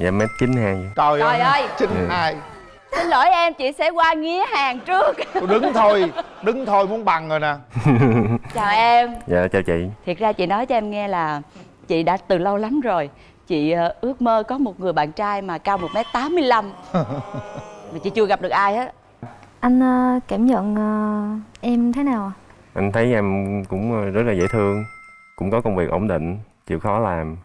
dạ mét chín hai trời, Trời ơi. chín hai. Xin lỗi em chị sẽ qua nghía hàng trước. Tôi đứng thôi đứng thôi muốn bằng rồi nè. Chào em. Dạ chào chị. Thiệt ra chị nói cho em nghe là chị đã từ lâu lắm rồi. Chị ờ, ước mơ có một người bạn trai mà cao một m tám mươi lăm. Mà chị chưa gặp được ai hết. Anh ờ, cảm nhận ờ, em thế nào ạ? anh thấy em cũng rất là dễ thương cũng có công việc ổn định chịu khó làm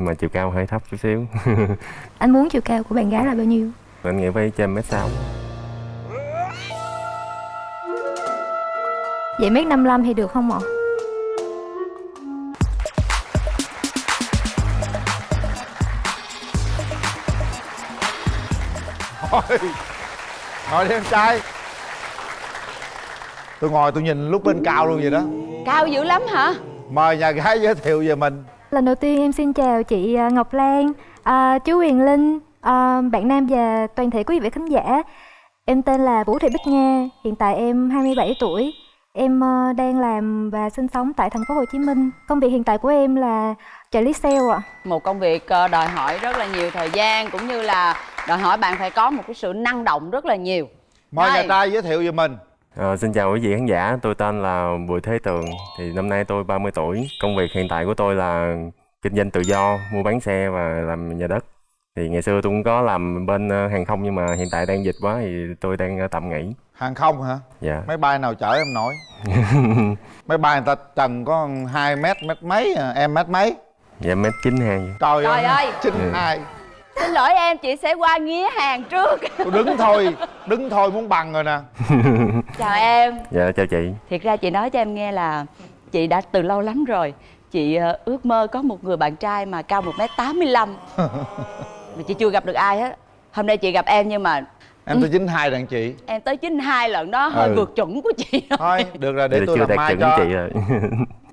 mà chiều cao hơi thấp chút xíu. Anh muốn chiều cao của bạn gái là bao nhiêu? anh nghĩ phải trên mét sáu. Vậy mét 55 thì được không ạ? thôi ngồi đi em trai. Tôi ngồi tôi nhìn lúc bên cao luôn vậy đó. Cao dữ lắm hả? Mời nhà gái giới thiệu về mình Lần đầu tiên em xin chào chị ờ, Ngọc Lan, ờ, chú Huyền Linh, ờ, bạn Nam và toàn thể quý vị khán giả. Em tên là Vũ Thị Bích Nga, hiện tại em 27 tuổi. Em ờ, đang làm và sinh sống tại thành phố Hồ Chí Minh. Công việc hiện tại của em là trợ lý sale ạ. một công việc ờ, đòi hỏi rất là nhiều thời gian cũng như là đòi hỏi bạn phải có một cái sự năng động rất là nhiều mời Đây. nhà trai giới thiệu về mình Ờ, xin chào quý vị khán giả, tôi tên là Bùi Thế Tường. Thì năm nay tôi 30 tuổi. Công việc hiện tại của tôi là kinh doanh tự do, mua bán xe và làm nhà đất. Thì ngày xưa tôi cũng có làm bên ờ, hàng không nhưng mà hiện tại đang dịch quá thì tôi đang ờ, tạm nghỉ. Hàng không hả? Dạ. Máy bay nào chở em nổi? Máy bay người ta trần có 2 mét mét mấy à, em mét mấy? Dạ mét chín hai trời, Trời ơi. chín Ừ. hai xin lỗi em chị sẽ qua nghía hàng trước. Tôi đứng thôi đứng thôi muốn bằng rồi nè. Chào em. Dạ chào chị. Thiệt ra chị nói cho em nghe là chị đã từ lâu lắm rồi. Chị ờ, ước mơ có một người bạn trai mà cao một m tám mươi lăm. Mà chị chưa gặp được ai hết. Hôm nay chị gặp em nhưng mà em tới chín hai đàn chị. Em tới 92 lần đó hơi Ừ. vượt chuẩn của chị rồi. thôi được rồi để Vậy tôi chưa làm đạt mai chuẩn cho. chị rồi.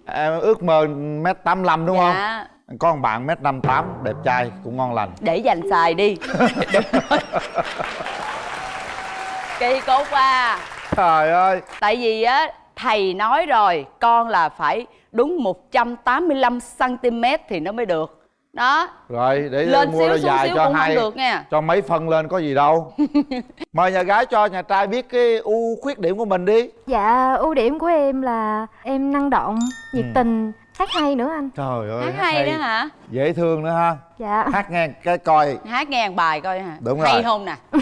Em ước mơ mét tám đúng không? dạ có một bạn mét năm tám đẹp trai cũng ngon lành. Để dành xài đi. Kỳ cục à trời ơi. Tại vì á thầy nói rồi con là phải đúng 185 cm thì nó mới được. Đó. Rồi để lên mua xíu dài xíu cho cũng hai được nha. cho mấy phân lên có gì đâu. Mời nhà gái cho nhà trai biết cái ưu khuyết điểm của mình đi. Dạ, ưu điểm của em là em năng động, nhiệt Ừ. tình, hát hay nữa anh. trời ơi hát hay đó hả dễ thương nữa ha Dạ. hát nghe cái coi hát nghe bài coi hả Đúng hay rồi. không nè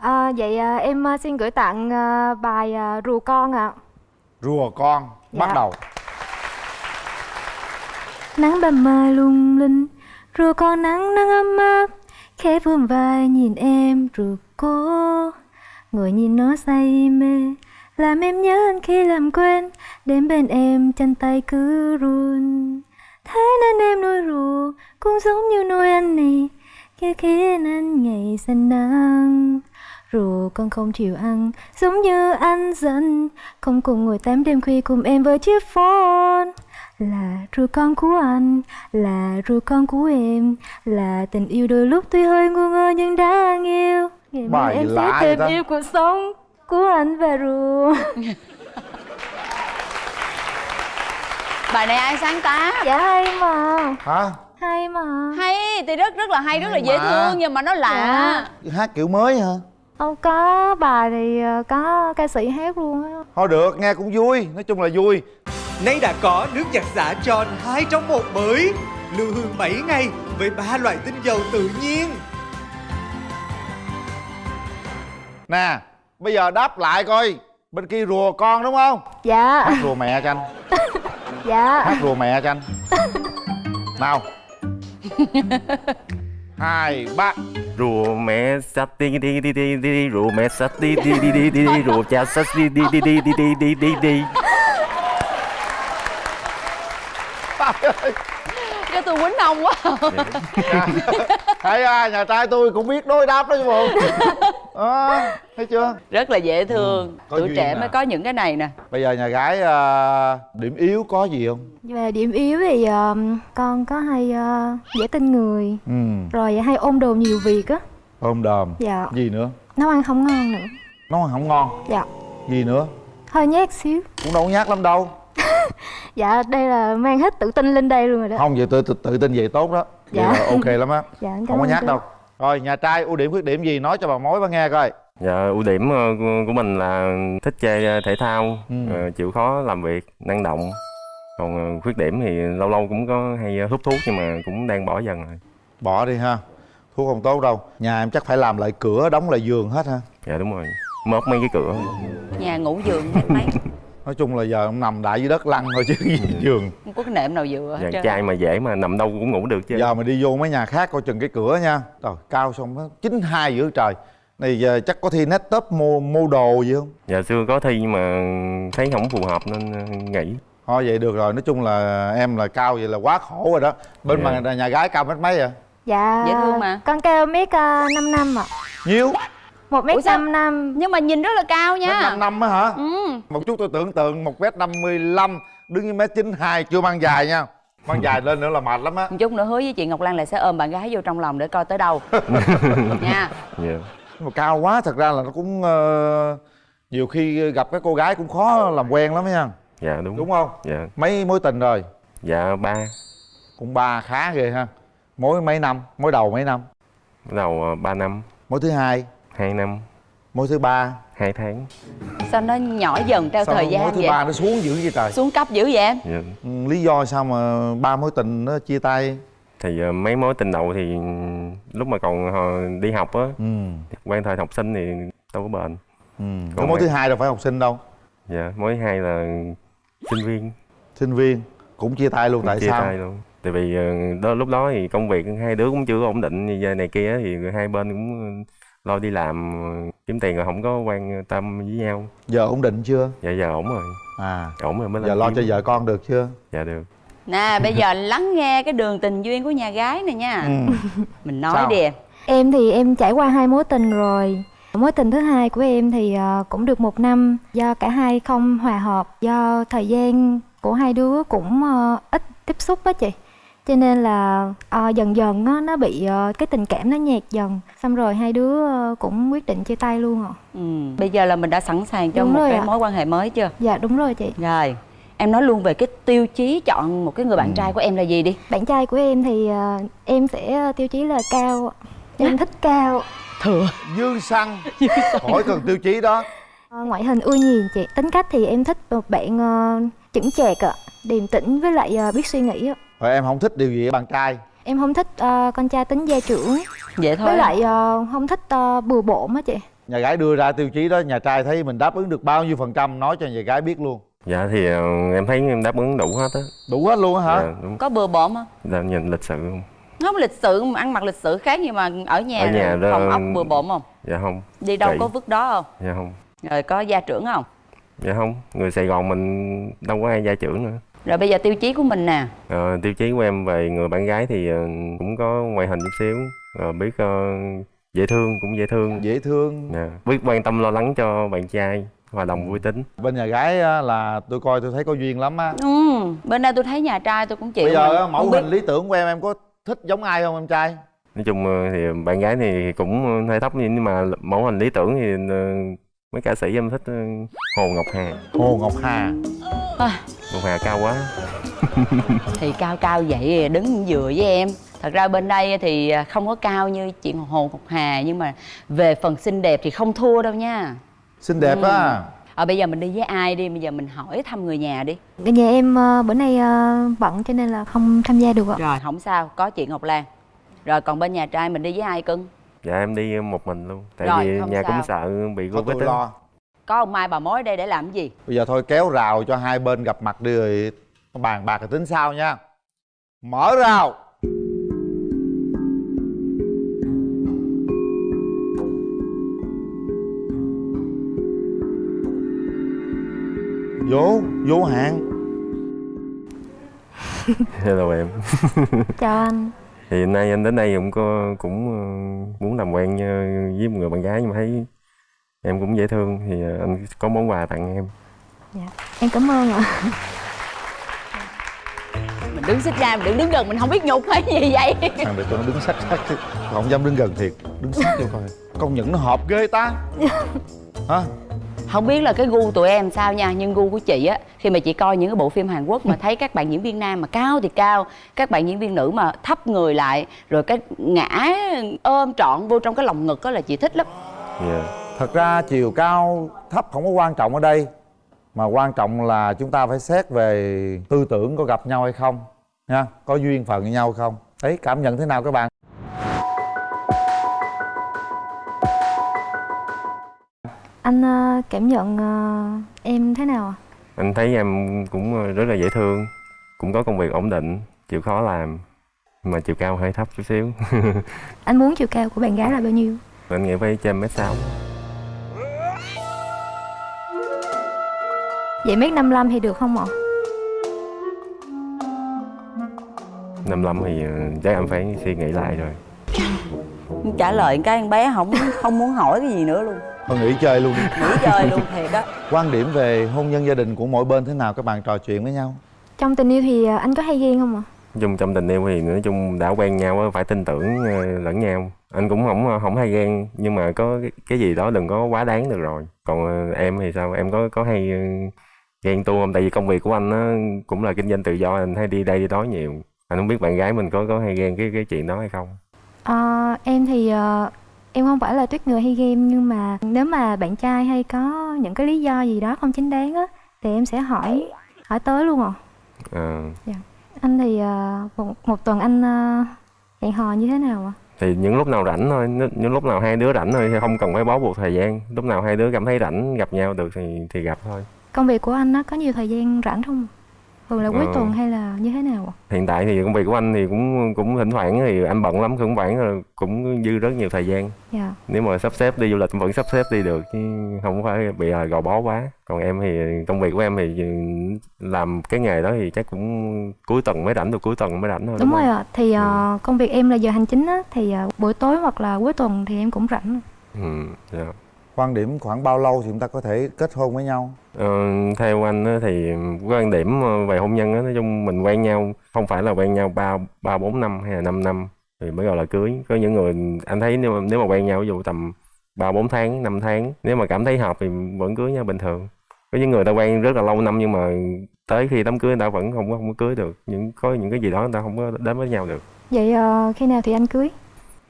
À, vậy à, em à, xin gửi tặng à, bài à, Rùa Con ạ. rùa con bắt Dạ. đầu Nắng ban mai lung linh, rùa con nắng nắng ấm áp, khẽ vươn vai nhìn em rùa cô. Ngồi nhìn nó say mê, làm em nhớ anh khi làm quen, đến bên em chân tay cứ run. Thế nên em nuôi rùa cũng giống như nuôi anh này, khi khiến anh ngày xanh nắng. Rùa con không chịu ăn Giống như anh giận Không cùng ngồi tám đêm khuya cùng em với chiếc phone Là rùa con của anh Là rùa con của em Là tình yêu đôi lúc tuy hơi ngu ngơ nhưng đáng yêu Ngày mai em sẽ tìm yêu cuộc sống Của anh và rùa. Bài này ai sáng tác? Dạ hay mà. Hả? Hay mà. Hay thì rất rất là hay rất là Hay dễ mà. thương nhưng mà nó lạ. Hát kiểu mới hả? Không có bài thì ờ, có ca sĩ hát luôn á. Thôi được nghe cũng vui nói chung là vui. Nay đã có nước giặt xả tròn 2 trong một mới. Lưu hương 7 ngày với ba loại tinh dầu tự nhiên. Nè bây giờ đáp lại coi bên kia rùa con đúng không Dạ hát rùa mẹ cho anh Dạ hát rùa mẹ cho anh nào hai ba Rùa mẹ sắt đi đi đi đi đi rùa mẹ sắt đi đi đi đi đi đi rùa cha sắt đi đi đi đi đi đi đi đi đi cho tôi quýnh ông quá thấy à, nhà trai tôi cũng biết đối đáp đó chứ bộ à, thấy chưa? Rất là dễ thương. Ừ, tuổi trẻ à. mới có những cái này nè. Bây giờ nhà gái à, điểm yếu có gì không? Về điểm yếu thì ờ, con có hay ờ, dễ tin người ừ. Rồi hay ôm đồn nhiều việc á. Ôm đờm Dạ. Gì nữa? Nấu ăn không ngon nữa. Nấu ăn không ngon? Dạ. Gì nữa? Hơi nhát xíu. Cũng đâu có nhát lắm đâu. Dạ đây là mang hết tự tin lên đây luôn rồi đó. Không vậy tôi tự, tự tin vậy tốt đó. Vậy Dạ. là ok lắm á. Dạ không có nhát đâu rồi nhà trai ưu điểm khuyết điểm gì? Nói cho bà mối bà nghe coi. Dạ ưu điểm ờ, của- mình là thích chơi ờ, thể thao Ừ. ờ, chịu khó làm việc năng động. Còn khuyết điểm thì lâu lâu cũng có hay hút thuốc nhưng mà cũng đang bỏ dần rồi. Bỏ đi ha. Thuốc không tốt đâu. Nhà em chắc phải làm lại cửa đóng lại giường hết ha. Dạ đúng rồi. Mớp mấy cái cửa. Nhà ngủ giường mấy nói chung là giờ ông nằm đại dưới đất lăn thôi chứ gì giường không có cái nệm nào vừa hết trai mà dễ mà nằm đâu cũng ngủ được chứ. Giờ mà đi vô mấy nhà khác coi chừng cái cửa nha. Rồi cao xong nó chín hai giữa trời. Này giờ chắc có thi net top mua mua đồ gì không? Dạ xưa có thi nhưng mà thấy không phù hợp nên ờ, nghỉ. Thôi vậy được rồi. Nói chung là em là cao vậy là quá khổ rồi đó. Bên Dạ. mà nhà gái cao mét mấy à Dạ Dễ thương mà. Con cao mét uh, 5 năm ạ. Nhiêu một mét năm năm. Nhưng mà nhìn rất là cao nha. Năm năm á hả? Ừ. Một chút tôi tưởng tượng một mét năm mươi lăm đứng như mét chín hai chưa mang dài nha. Mang dài lên nữa là mệt lắm á. Một chút nữa hứa với chị ngọc lan là sẽ ôm bạn gái vô trong lòng để coi tới đâu. Nha. Dạ. Nhưng mà cao quá thật ra là nó cũng ờ, nhiều khi gặp cái cô gái cũng khó làm quen lắm nha. Dạ đúng. Đúng không? Dạ. Mấy mối tình rồi? Dạ ba. Cũng ba khá ghê ha. Mối mấy năm? Mối đầu mấy năm? Đầu ờ, ba năm. Mối thứ hai hai năm. Mối thứ ba. Hai tháng. Sao nó nhỏ dần theo sao thời mối gian thứ vậy? ba nó xuống dữ vậy trời? Xuống cấp dữ vậy? Em dạ. ừ, lý do sao mà ba mối tình nó chia tay? Thì ờ, mấy mối tình đầu thì lúc mà còn ờ, đi học á ừ. quen thời học sinh thì đâu có bền. Ừ. Còn mối mấy- thứ hai đâu phải học sinh đâu? Dạ mối hai là sinh viên. Sinh viên. Cũng chia tay luôn tại chia sao? tay luôn. Tại vì ờ, đó lúc đó thì công việc hai đứa cũng chưa có ổn định như này kia thì hai bên cũng lo đi làm kiếm tiền rồi không có quan tâm với nhau. Giờ ổn định chưa? Dạ giờ ổn rồi. À. Ổn rồi mới lên giờ lo cho kiếm. vợ con được chưa? Dạ được. Nè bây giờ lắng nghe cái đường tình duyên của nhà gái này nha. Ừ. mình nói Sao? đi. Em Em thì em trải qua hai mối tình rồi. Mối tình thứ hai của em thì ờ, cũng được một năm. Do cả hai không hòa hợp Do thời gian của hai đứa cũng ờ, ít tiếp xúc á chị Cho nên là ờ, dần dần á, nó bị ờ, cái tình cảm nó nhạt dần. Xong rồi hai đứa ờ, cũng quyết định chia tay luôn ạ. Ừ. bây giờ là mình đã sẵn sàng cho Đúng một cái ạ. mối quan hệ mới chưa? Dạ đúng rồi chị. Rồi em nói luôn về cái tiêu chí chọn một cái người bạn trai của em là gì đi. Bạn trai của em thì ờ, em sẽ tiêu chí là cao. Em thích cao thừa. Dư xăng. Khỏi cần tiêu chí đó. Ờ, ngoại hình ưa nhìn chị. Tính cách thì em thích một bạn ờ, chững chạc ạ. Điềm tĩnh với lại ờ, biết suy nghĩ ạ rồi em không thích điều gì ở bạn trai? Em không thích ờ, con trai tính gia trưởng. Vậy thôi. Với lại ờ, không thích ờ, bừa bộn á chị. Nhà gái đưa ra tiêu chí đó nhà trai thấy mình đáp ứng được bao nhiêu phần trăm nói cho nhà gái biết luôn. Dạ thì ờ, em thấy em đáp ứng đủ hết á. Đủ hết luôn á hả? Dạ, đúng. Có bừa bộn không? Dạ, nhìn lịch sự không? Không lịch sự mà ăn mặc lịch sự khác nhưng mà ở nhà, Ở nhà đó- phòng ốc bừa bộn không? dạ không. Đi đâu Kỹ. có vứt đó không? Dạ không. Rồi có gia trưởng không? Dạ không. Người sài gòn mình đâu có ai gia trưởng nữa rồi bây giờ tiêu chí của mình nè. Ờ, tiêu chí của em về người bạn gái thì ờ, cũng có ngoại hình chút xíu Ờ, biết ờ, dễ thương cũng dễ thương. Dễ thương. Nè, biết quan tâm lo lắng cho bạn trai hòa đồng vui tính. Bên nhà gái á, là tôi coi tôi thấy có duyên lắm á. Ừ bên đây tôi thấy nhà trai tôi cũng chịu bây giờ mẫu hình lý tưởng của em em có thích giống ai không em trai? Nói chung thì bạn gái thì cũng hơi thấp nhưng mà mẫu hình lý tưởng thì mấy ca sĩ em thích Hồ Ngọc Hà. Hồ ngọc hà. À, Ngọc Hà cao quá. Thì cao cao vậy đứng vừa với em. Thật ra bên đây thì không có cao như chị Hồ Ngọc Hà nhưng mà về phần xinh đẹp thì không thua đâu nha. Xinh đẹp Ừ. á? À, bây giờ mình đi với ai đi? Bây giờ mình hỏi thăm người nhà đi. Cái nhà em ờ, bữa nay ờ, bận cho nên là không tham gia được ạ. Rồi không sao. Có chị Ngọc Lan. Rồi còn bên nhà trai mình đi với ai cưng? Dạ em đi một mình luôn. Tại Rồi, vì nhà sao. cũng sợ bị tôi á. lo có ông Mai bà mối ở đây để làm cái gì? Bây giờ thôi kéo rào cho hai bên gặp mặt đi rồi bàn bạc rồi tính sau nha. Mở rào. Vô vô hạn hello em. Chào anh. Thì hôm nay anh đến đây cũng có cũng ờ, muốn làm quen ờ, với một người bạn gái nhưng mà thấy em cũng dễ thương thì ờ, anh có món quà tặng em. Dạ. em cảm ơn ạ. Mình đứng xích ra mình đừng đứng gần mình không biết nhục hay gì vậy. Thằng này tụi nó đứng sát sát chứ. Không dám đứng gần thiệt đứng sát vô coi. Công nhận nó hợp ghê ta. Hả? Không biết là cái gu tụi em sao nha nhưng gu của chị á khi mà chị coi những cái bộ phim Hàn Quốc mà thấy các bạn diễn viên nam mà cao thì cao các bạn diễn viên nữ mà thấp người lại rồi cái ngã ôm trọn vô trong cái lòng ngực đó là chị thích lắm. Dạ thật ra chiều cao thấp không có quan trọng ở đây mà quan trọng là chúng ta phải xét về tư tưởng có gặp nhau hay không nha. Có duyên phận với nhau hay không? Đấy cảm nhận thế nào các bạn? Anh ờ, cảm nhận ờ, em thế nào ạ? anh thấy em cũng ờ, rất là dễ thương cũng có công việc ổn định chịu khó làm mà chiều cao hơi thấp chút xíu. Anh muốn chiều cao của bạn gái là bao nhiêu? anh nghĩ phải trên mét sáu Vậy mét 55 thì được không ạ? năm lăm thì ờ, chắc em phải suy nghĩ lại rồi. Trả lời cái con bé không không muốn hỏi cái gì nữa luôn. Thôi nghỉ chơi luôn nghỉ chơi luôn thiệt á. Quan điểm về hôn nhân gia đình của mỗi bên thế nào? Các bạn trò chuyện với nhau. Trong tình yêu thì ờ, anh có hay ghen không ạ? chung trong tình yêu thì nói chung đã quen nhau á, phải tin tưởng ờ, lẫn nhau. Anh cũng không không hay ghen nhưng mà có cái, cái gì đó đừng có quá đáng được rồi. Còn em thì sao? Em có có hay ghen tuông không? Tại vì công việc của anh á, cũng là kinh doanh tự do anh hay đi đây đi đó nhiều. Anh không biết bạn gái mình có có hay ghen cái cái chuyện đó hay không? Ờ, em thì ờ, em không phải là tuyết người hay ghen nhưng mà nếu mà bạn trai hay có những cái lý do gì đó không chính đáng á thì em sẽ hỏi hỏi tới luôn ạ. Ờ, Anh thì ờ, một, một tuần anh ờ, hẹn hò như thế nào ạ? thì những lúc nào rảnh thôi những những lúc nào hai đứa rảnh thôi không cần phải bó buộc thời gian. Lúc nào hai đứa cảm thấy rảnh gặp nhau được thì thì gặp thôi Công việc của anh á có nhiều thời gian rảnh không? Thường là cuối Ờ. tuần hay là như thế nào ạ? hiện tại thì công việc của anh thì cũng cũng thỉnh thoảng thì anh bận lắm phải là cũng dư rất nhiều thời gian Dạ. nếu mà sắp xếp đi du lịch vẫn sắp xếp đi được chứ không phải bị gò bó quá còn em thì công việc của em thì làm cái nghề đó thì chắc cũng cuối tuần mới rảnh được cuối tuần mới rảnh thôi Đúng rồi không? ạ. Thì ờ, công việc em là giờ hành chính á thì ờ, buổi tối hoặc là cuối tuần thì em cũng rảnh. ừ, dạ. Quan điểm khoảng bao lâu thì chúng ta có thể kết hôn với nhau? Ờ, theo anh thì quan điểm ờ, về hôn nhân á, nói chung mình quen nhau không phải là quen nhau ba ba bốn năm hay là 5 năm thì mới gọi là cưới. Có những người anh thấy nếu mà, nếu mà quen nhau ví dụ tầm ba bốn tháng 5 tháng nếu mà cảm thấy hợp thì vẫn cưới nhau bình thường. Có những người ta quen rất là lâu năm nhưng mà tới khi đám cưới người ta vẫn không có không có cưới được. Những có những cái gì đó người ta không có đến với nhau được. Vậy ờ, khi nào thì anh cưới?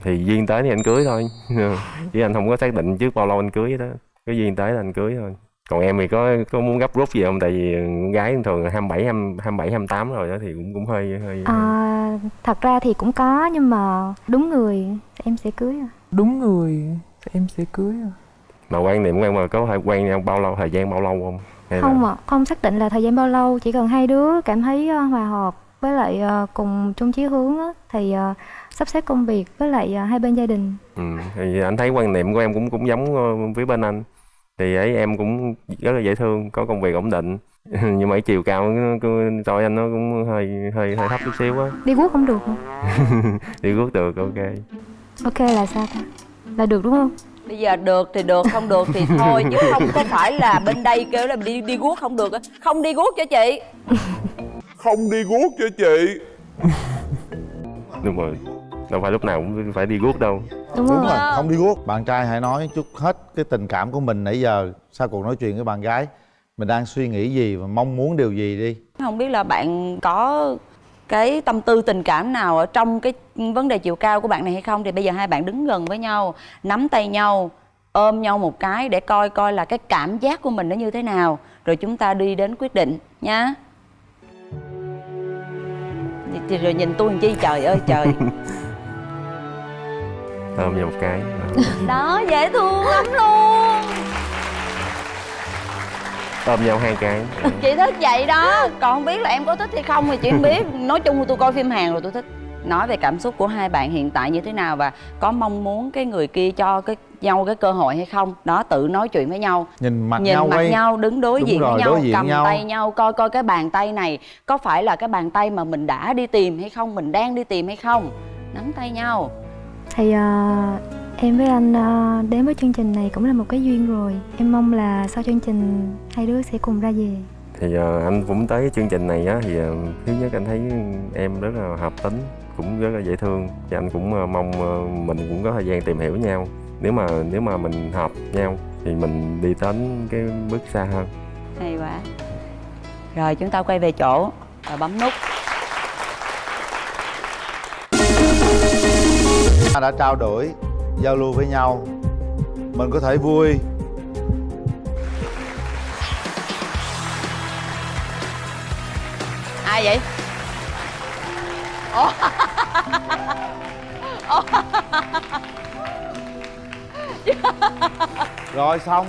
Thì duyên tới thì anh cưới thôi. Chứ anh không có xác định trước bao lâu anh cưới đó. Cái duyên tới là anh cưới thôi. Còn em thì có có muốn gấp rút gì không? Tại vì con gái thường là 27 27 28 rồi đó thì cũng cũng hơi hơi À, thật ra thì cũng có nhưng mà đúng người em sẽ cưới à. đúng người em sẽ cưới à. mà quan niệm của em là có phải quen nhau bao lâu thời gian bao lâu không? Hay là Không ạ, không xác định là thời gian bao lâu, chỉ cần hai đứa cảm thấy ờ, hòa hợp với lại ờ, cùng chung chí hướng á, thì ờ, sắp xếp công việc với lại ờ, hai bên gia đình. ừ, thì anh thấy quan niệm của em cũng cũng giống ờ, với bên anh thì ấy em cũng rất là dễ thương có công việc ổn định nhưng mà cái chiều cao cho anh nó cũng hơi hơi hơi thấp chút xíu á Đi guốc không được hả? đi rút được ok Ok là sao ta? Là được đúng không? bây giờ được thì được không được thì thôi chứ không có phải là bên đây kêu là đi đi guốc không được á không đi guốc cho chị không đi guốc cho chị đúng rồi đâu phải lúc nào cũng phải đi guốc đâu. Đúng đúng không? rồi không? đi guốc. Bạn trai hãy nói chút hết cái tình cảm của mình nãy giờ sau cuộc nói chuyện với bạn gái. Mình đang suy nghĩ gì và mong muốn điều gì đi? Không biết là bạn có cái tâm tư tình cảm nào ở trong cái vấn đề chiều cao của bạn này hay không? Thì bây giờ hai bạn đứng gần với nhau nắm tay nhau ôm nhau một cái để coi coi là cái cảm giác của mình nó như thế nào. Rồi chúng ta đi đến quyết định nha thì, thì rồi nhìn tôi làm chi? Trời ơi trời ôm nhau một cái. Đó dễ thương lắm luôn. Ôm nhau hai cái. Chị thích vậy đó. Còn không biết là em có thích hay không thì chị không biết. Nói chung là tôi coi phim hàn rồi tôi thích. Nói về cảm xúc của hai bạn hiện tại như thế nào và có mong muốn cái người kia cho cái nhau cái cơ hội hay không. Đó tự nói chuyện với nhau. Nhìn mặt nhìn nhau mặt quay. nhau đứng đối Đúng diện rồi, với nhau diện cầm nhau. tay nhau coi coi cái bàn tay này có phải là cái bàn tay mà mình đã đi tìm hay không mình đang đi tìm hay không. Nắm tay nhau Thì ờ, em với anh ờ, đến với chương trình này cũng là một cái duyên rồi. Em mong là sau chương trình hai đứa sẽ cùng ra về. thì ờ, anh cũng tới cái chương trình này á thì ờ, thứ nhất anh thấy em rất là hợp tính cũng rất là dễ thương. Thì anh cũng ờ, mong ờ, mình cũng có thời gian tìm hiểu nhau. Nếu mà nếu mà mình hợp nhau thì mình đi đến cái bước xa hơn. Hay quá. Rồi chúng ta quay về chỗ và bấm nút ta đã trao đổi giao lưu với nhau. Mình có thể vui. Ai vậy? Rồi xong.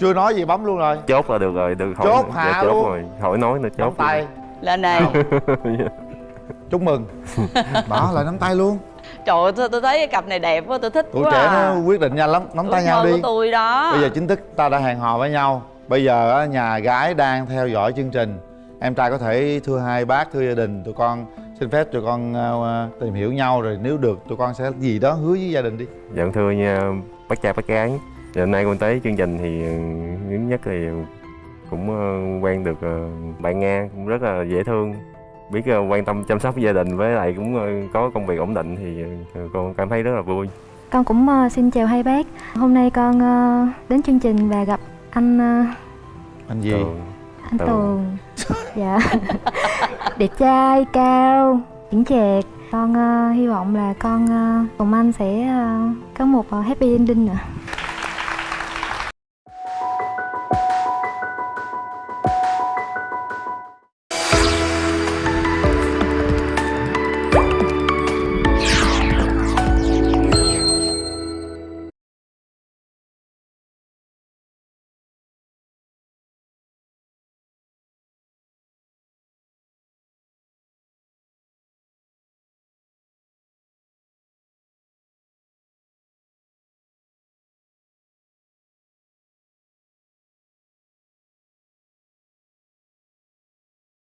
Chưa nói gì bấm luôn rồi. Chốt là được rồi được hỏi Chốt dạ, hạ chốt luôn. rồi. Hỏi nói nữa chốt nắm tay. lên đây chúc mừng. Đó lại nắm tay luôn trời ơi tôi, tôi thấy cái cặp này đẹp quá tôi thích tuổi quá trẻ à. nó quyết định nhanh lắm nắm tay nhau đi của tôi đó. Bây giờ chính thức ta đã hẹn hò với nhau. Bây giờ á, nhà gái đang theo dõi chương trình. Em trai có thể thưa hai bác thưa gia đình tụi con xin phép tụi con ờ, tìm hiểu nhau rồi nếu được tụi con sẽ gì đó hứa với gia đình đi. Dạ thưa nha bác trai bác gái. Thì hôm nay con tới chương trình thì ừ, thứ nhất thì cũng ờ, quen được ờ, bạn Nga cũng rất là dễ thương biết ờ, quan tâm chăm sóc gia đình với lại cũng ờ, có công việc ổn định thì ờ, con cảm thấy rất là vui. Con cũng xin chào hai bác. Hôm nay con đến chương trình và gặp anh anh gì? Tường. anh Tường. Tường. Dạ. Đẹp trai, cao, chững chạc. Con ờ, hy vọng là con ờ, cùng anh sẽ ờ, có một ờ, happy ending ạ